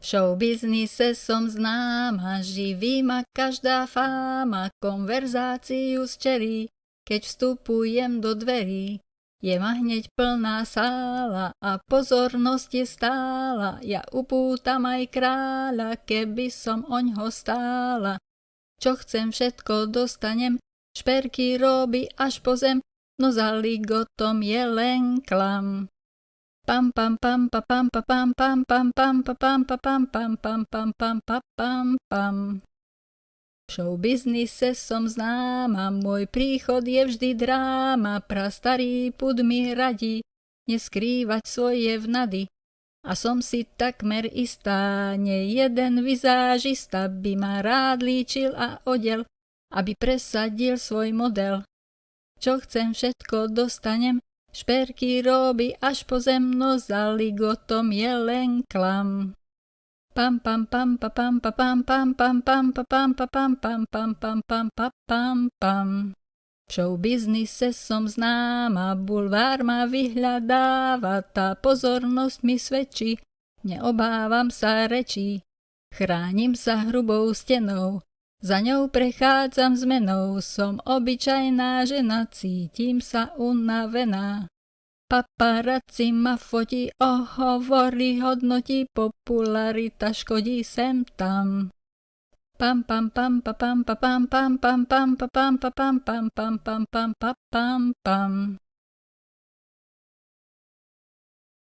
V showbiznise som známa, živí ma každá fáma, konverzáciu zčerí, keď vstupujem do dverí. Je ma hneď plná sála a pozornosť je stála, ja upútam aj kráľa, keby som oňho stála. Čo chcem všetko dostanem, šperky robí až po zem, no za ligotom je len klam. Pam pam pam pa pam pa pam pam pam pam pa pam pa pam pam pam pam pam pa pam pam. V showbiznise som známa, môj príchod je vždy dráma, prastarý pud mi radí, neskrývať svoje vnady. A som si takmer istá, nie jeden vizážista by ma rád líčil a odel, aby presadil svoj model. Čo chcem, všetko dostanem, Šperky robí až po zemno, za je len klam. Pam pam pam pa pam pa pam pam pam pam pa pam pa pam pam pam pam pam pa pam pam. V showbiznise som známa, bulvár ma vyhľadáva, tá pozornosť mi svedčí, neobávam sa rečí. Chránim sa hrubou stenou, za ňou prechádzam zmenou, som obyčajná žena, cítim sa unavená. Paparazzi ma fotí, ohovorí, hodnotí, popularita škodí sem tam. Pam pam pam pa pam pa pam pam pam pam pa pam pa pam pam pam pam pam pam pam pam